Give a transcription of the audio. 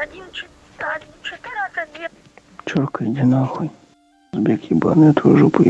Один, чет- четырнадцать, две. Чурка, иди нахуй. Сбег ебаный, я твою жопу